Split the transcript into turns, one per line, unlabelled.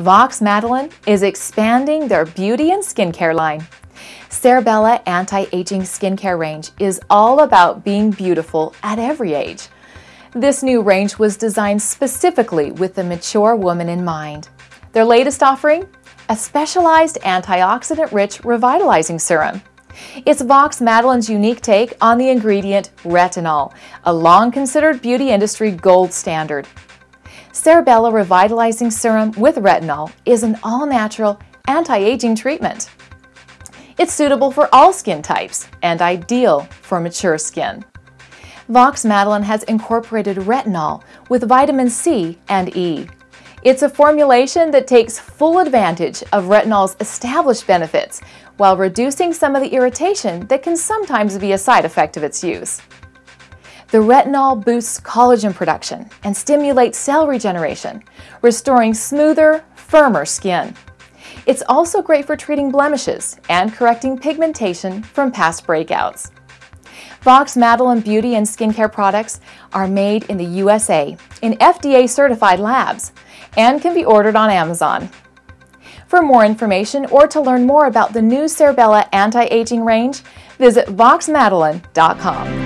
Vox Madeline is expanding their beauty and skincare line. Cerebella Anti-Aging Skincare range is all about being beautiful at every age. This new range was designed specifically with the mature woman in mind. Their latest offering? A specialized antioxidant-rich revitalizing serum. It's Vox Madeline's unique take on the ingredient retinol, a long-considered beauty industry gold standard. Cerebella Revitalizing Serum with retinol is an all-natural anti-aging treatment. It's suitable for all skin types and ideal for mature skin. Vox Madeline has incorporated retinol with vitamin C and E. It's a formulation that takes full advantage of retinol's established benefits while reducing some of the irritation that can sometimes be a side effect of its use. The retinol boosts collagen production and stimulates cell regeneration, restoring smoother, firmer skin. It's also great for treating blemishes and correcting pigmentation from past breakouts. Vox Madeline beauty and skincare products are made in the USA in FDA certified labs and can be ordered on Amazon. For more information or to learn more about the new Cerebella anti-aging range, visit voxmadeline.com.